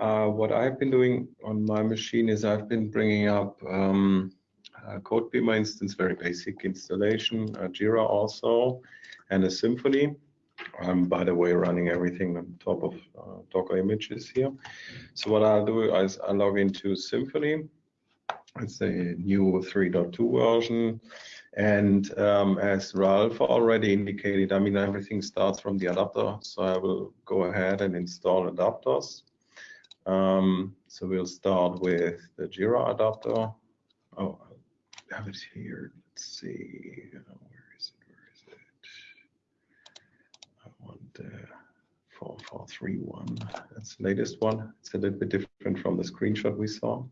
uh, what I've been doing on my machine is I've been bringing up um, a CodeBeamer instance, very basic installation, Jira also, and a Symfony. I'm, by the way, running everything on top of uh, Docker images here. So what I'll do is I log into Symfony. It's a new 3.2 version. And um, as Ralph already indicated, I mean, everything starts from the adapter. So I will go ahead and install adapters. Um, so we'll start with the Jira adapter. Oh, I have it here. Let's see. Where is it? Where is it? I want the 4431. That's the latest one. It's a little bit different from the screenshot we saw.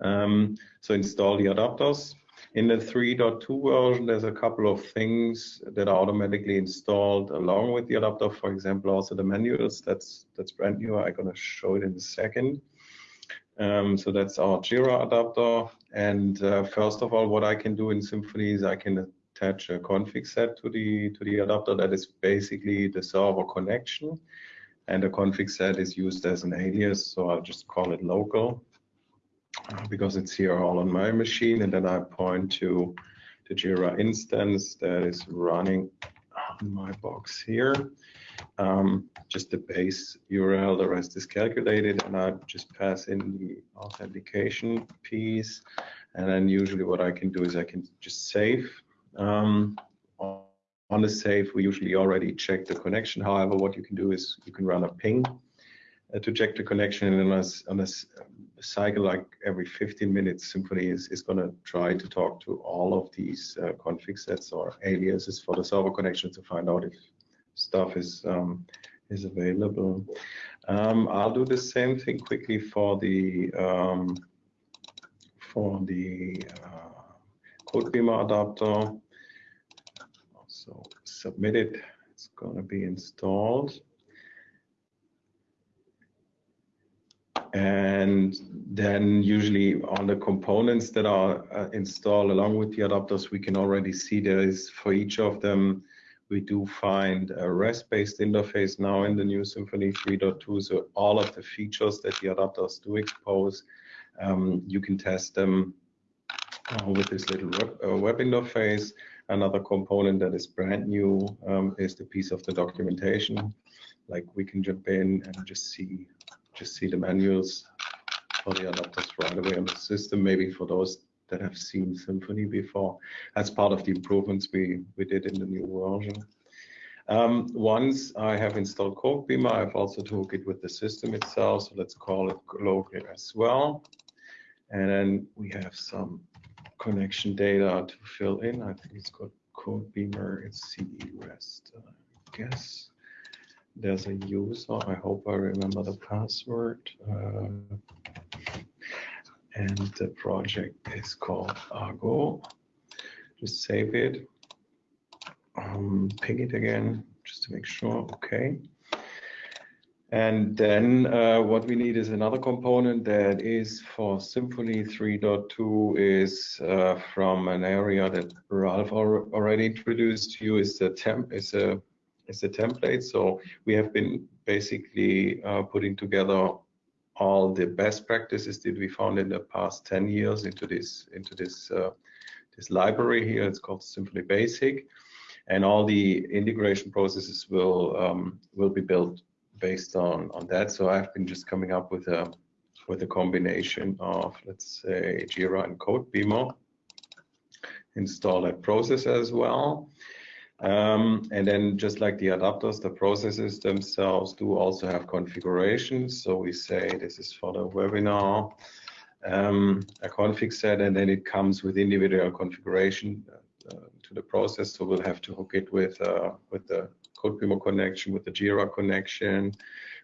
Um, so install the adapters. In the 3.2 version, there's a couple of things that are automatically installed along with the adapter. For example, also the manuals. That's that's brand new. I'm gonna show it in a second. Um, so that's our Jira adapter. And uh, first of all, what I can do in Symfony is I can attach a config set to the to the adapter. That is basically the server connection. And the config set is used as an alias, so I'll just call it local. Because it's here all on my machine and then I point to the Jira instance that is running on my box here. Um, just the base URL, the rest is calculated and I just pass in the authentication piece and then usually what I can do is I can just save. Um, on the save, we usually already check the connection. However, what you can do is you can run a ping to check the connection and on a, on a cycle like every 15 minutes Symfony is, is going to try to talk to all of these uh, config sets or aliases for the server connection to find out if stuff is um, is available. Um, I'll do the same thing quickly for the um, for the uh, CodeBeamer adapter. So submit it. It's going to be installed. And then usually on the components that are uh, installed along with the adapters, we can already see there is for each of them, we do find a REST-based interface now in the new Symfony 3.2. So all of the features that the adapters do expose, um, you can test them uh, with this little web, uh, web, interface. Another component that is brand new um, is the piece of the documentation. Like we can jump in and just see just see the manuals for the adapters right away on the system, maybe for those that have seen Symfony before. That's part of the improvements we, we did in the new version. Um, once I have installed CodeBeamer, I've also took it with the system itself, so let's call it local as well. And then we have some connection data to fill in. I think it's called CodeBeamer, it's CE REST, I guess there's a user. I hope I remember the password. Uh, and the project is called Argo. Just save it. Um, ping it again just to make sure. Okay. And then uh, what we need is another component that is for Symfony 3.2 is uh, from an area that Ralph already introduced to you is the temp is a is a template. So we have been basically uh, putting together all the best practices that we found in the past 10 years into this into this uh, this library here. It's called Symfony Basic, and all the integration processes will um, will be built based on on that. So I've been just coming up with a with a combination of let's say Jira and CodeBeamer. Install that process as well. Um, and then just like the adapters, the processes themselves do also have configurations. So we say this is for the webinar, um, a config set, and then it comes with individual configuration uh, to the process. So we'll have to hook it with, uh, with the CodeBeamer connection, with the Jira connection,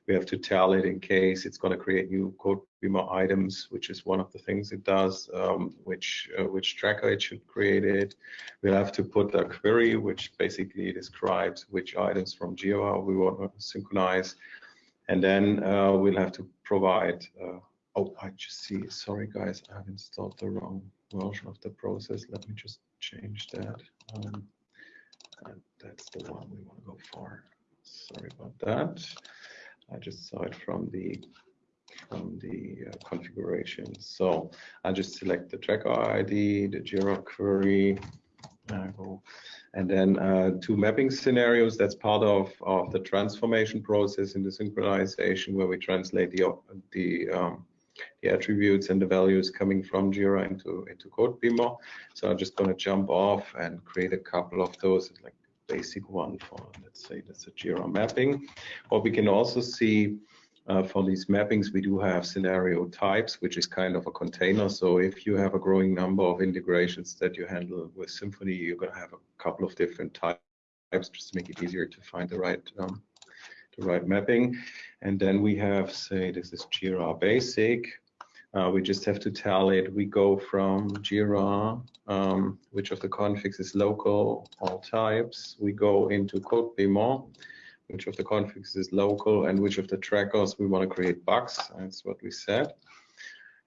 we have to tell it in case it's going to create new CodeBeamer items, which is one of the things it does, um, which uh, which tracker it should create it. We'll have to put a query, which basically describes which items from Jira we want to synchronize. And then uh, we'll have to provide, uh, oh, I just see, sorry guys, I have installed the wrong version of the process. Let me just change that. Um, that's the one we want to go for. Sorry about that. I just saw it from the from the uh, configuration. So I just select the tracker ID, the Jira query, and then uh, two mapping scenarios. That's part of, of the transformation process in the synchronization where we translate the, the, um, the attributes and the values coming from Jira into, into CodeBeamer. So I'm just going to jump off and create a couple of those, like basic one for, let's say that's a Jira mapping. What we can also see uh, for these mappings, we do have scenario types, which is kind of a container. So if you have a growing number of integrations that you handle with Symfony, you're going to have a couple of different types just to make it easier to find the right um, the right mapping. And then we have, say, this is Jira Basic. Uh, we just have to tell it we go from Jira, um, which of the configs is local, all types. We go into CodeBeamer which of the configs is local and which of the trackers we want to create bugs. That's what we said.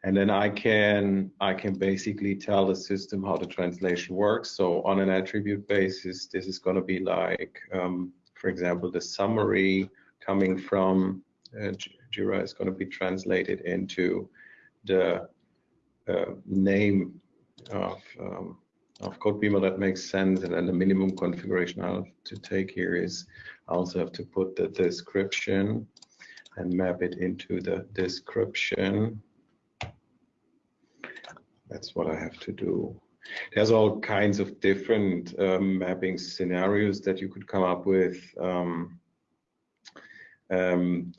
And then I can I can basically tell the system how the translation works. So on an attribute basis, this is going to be like, um, for example, the summary coming from uh, Jira is going to be translated into the uh, name of um, of CodeBeamer that makes sense. And then the minimum configuration I have to take here is I also have to put the description and map it into the description. That's what I have to do. There's all kinds of different um, mapping scenarios that you could come up with um, um,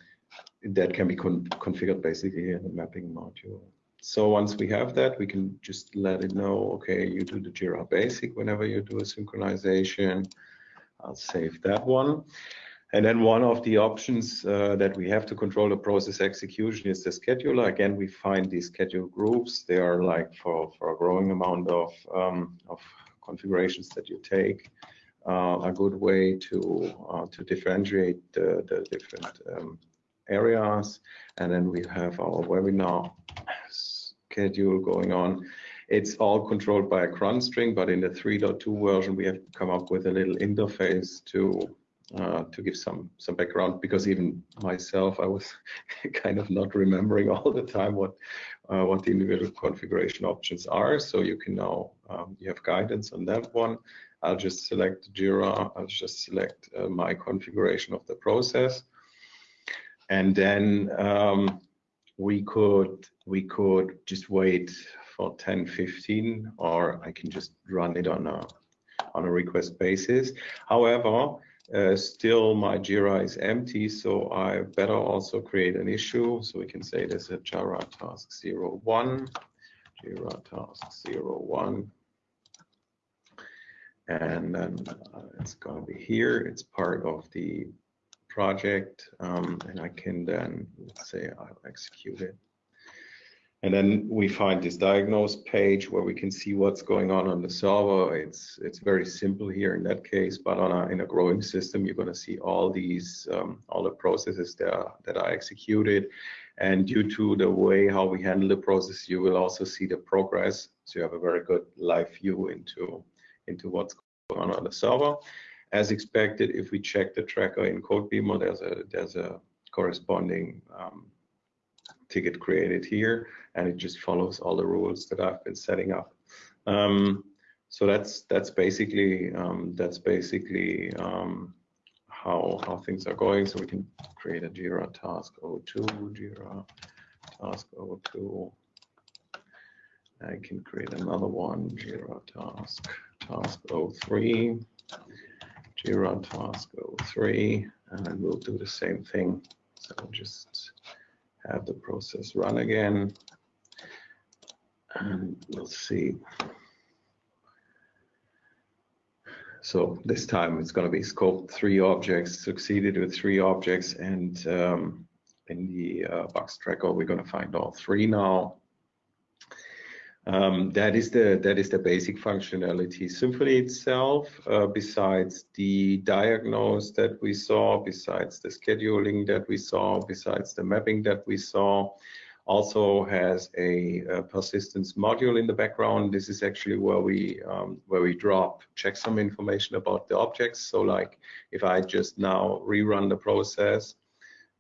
that can be con configured basically in the mapping module. So once we have that, we can just let it know, okay, you do the Jira Basic whenever you do a synchronization. I'll save that one. And then one of the options uh, that we have to control the process execution is the scheduler. Again, we find these schedule groups. They are like for, for a growing amount of, um, of configurations that you take. Uh, a good way to uh, to differentiate the, the different um, areas. And then we have our webinar schedule going on. It's all controlled by a cron string, but in the 3.2 version, we have come up with a little interface to uh, to give some some background because even myself, I was kind of not remembering all the time what uh, what the individual configuration options are. So you can now um, you have guidance on that one. I'll just select Jira. I'll just select uh, my configuration of the process, and then um, we could we could just wait for 10 15 or i can just run it on a on a request basis. However uh, still my jira is empty so i better also create an issue. So we can say there's a jira task 01 jira task 01 and then uh, it's going to be here. It's part of the project um, and I can then say I'll execute it. And then we find this diagnose page where we can see what's going on on the server. It's it's very simple here in that case, but on a, in a growing system, you're going to see all these um, all the processes that are, that are executed. And due to the way how we handle the process, you will also see the progress. So you have a very good live view into into what's going on on the server. As expected, if we check the tracker in CodeBeamer, there's a there's a corresponding um, ticket created here, and it just follows all the rules that I've been setting up. Um, so that's that's basically um, that's basically um, how how things are going. So we can create a Jira task 02, Jira task 02. I can create another one, Jira task task 03. Jira task 03, and we'll do the same thing. So just have the process run again, and we'll see. So this time it's going to be scoped three objects, succeeded with three objects, and um, in the uh, bugs tracker we're going to find all three now. Um, that is the that is the basic functionality. Symphony itself, uh, besides the diagnose that we saw, besides the scheduling that we saw, besides the mapping that we saw, also has a, a persistence module in the background. This is actually where we um, where we drop checksum information about the objects. So like if I just now rerun the process,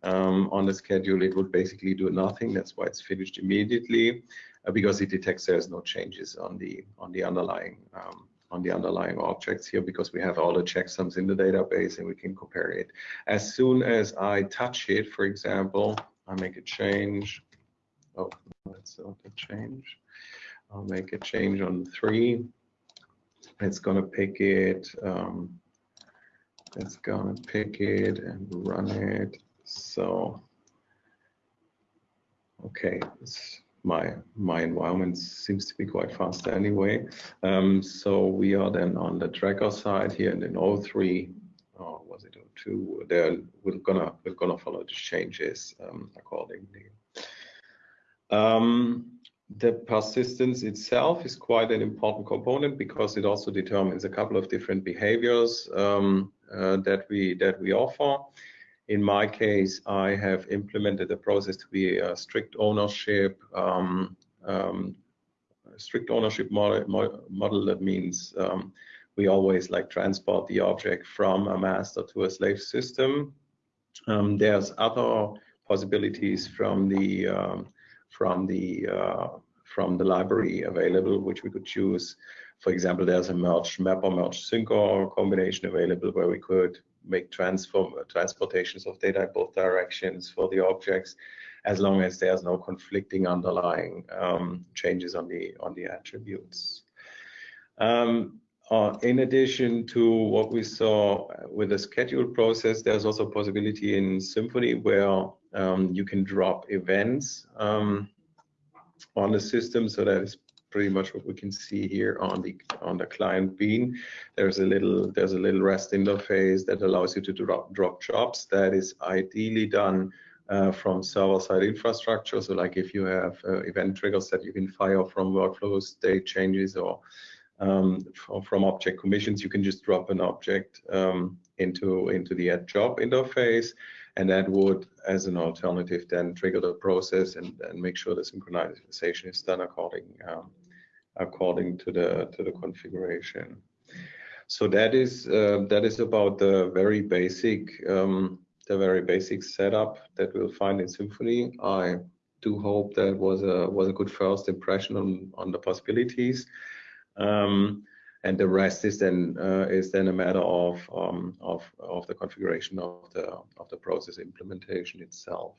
um, on the schedule, it would basically do nothing. That's why it's finished immediately because it detects there's no changes on the on the underlying um, on the underlying objects here because we have all the checksums in the database and we can compare it. As soon as I touch it, for example, I make a change. Oh, that's not a change. I'll make a change on three. It's gonna pick it. Um, it's gonna pick it and run it. So, okay, it's my my environment seems to be quite fast anyway. Um, so we are then on the tracker side here, and in O3, or was it O2? There we're gonna we're gonna follow the changes um, accordingly. Um, the persistence itself is quite an important component because it also determines a couple of different behaviors um, uh, that we that we offer. In my case, I have implemented the process to be a strict ownership, um, um, strict ownership model, model that means um, we always like transport the object from a master to a slave system. Um, there's other possibilities from the um, from the uh, from the library available, which we could choose. For example, there's a merge map or merge sync or combination available where we could make transform transportations of data in both directions for the objects, as long as there's no conflicting underlying um, changes on the on the attributes. Um, uh, in addition to what we saw with the schedule process, there's also a possibility in Symfony where um, you can drop events um, on the system. So that is pretty much what we can see here on the on the client bean. There's a little there's a little REST interface that allows you to drop drop jobs. That is ideally done uh, from server-side infrastructure. So like if you have uh, event triggers that you can fire from workflows, state changes or um, from object commissions, you can just drop an object um, into into the add job interface, and that would, as an alternative, then trigger the process and, and make sure the synchronization is done according um, according to the to the configuration. So that is uh, that is about the very basic um, the very basic setup that we'll find in Symfony. I do hope that was a was a good first impression on on the possibilities. Um, and the rest is then uh, is then a matter of um, of of the configuration of the of the process implementation itself.